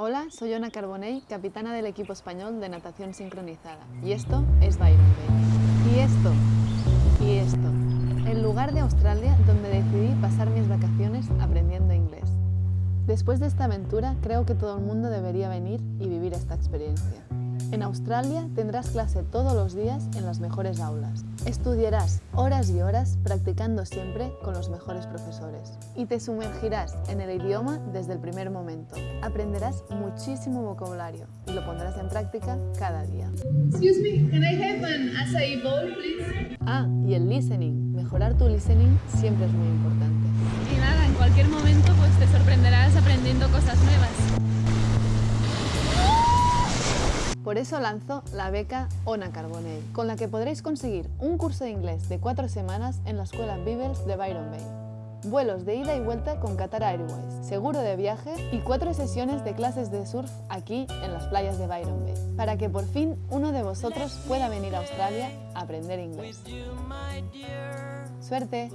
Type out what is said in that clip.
Hola, soy Ona Carbonell, capitana del equipo español de natación sincronizada. Y esto es Byron Bay. Y esto, y esto. El lugar de Australia donde decidí pasar mis vacaciones aprendiendo inglés. Después de esta aventura, creo que todo el mundo debería venir y vivir esta experiencia. En Australia tendrás clase todos los días en las mejores aulas. Estudiarás horas y horas practicando siempre con los mejores profesores. Y te sumergirás en el idioma desde el primer momento. Aprenderás muchísimo vocabulario y lo pondrás en práctica cada día. Excuse me, can I have an acai bowl, please? Ah, y el listening. Mejorar tu listening siempre es muy importante. Y nada, en cualquier momento pues te sorprenderás aprendiendo cosas Por eso lanzo la beca Ona Carbonell, con la que podréis conseguir un curso de inglés de cuatro semanas en la escuela Bibels de Byron Bay. Vuelos de ida y vuelta con Qatar Airways, seguro de viaje y cuatro sesiones de clases de surf aquí en las playas de Byron Bay, para que por fin uno de vosotros pueda venir a Australia a aprender inglés. ¡Suerte!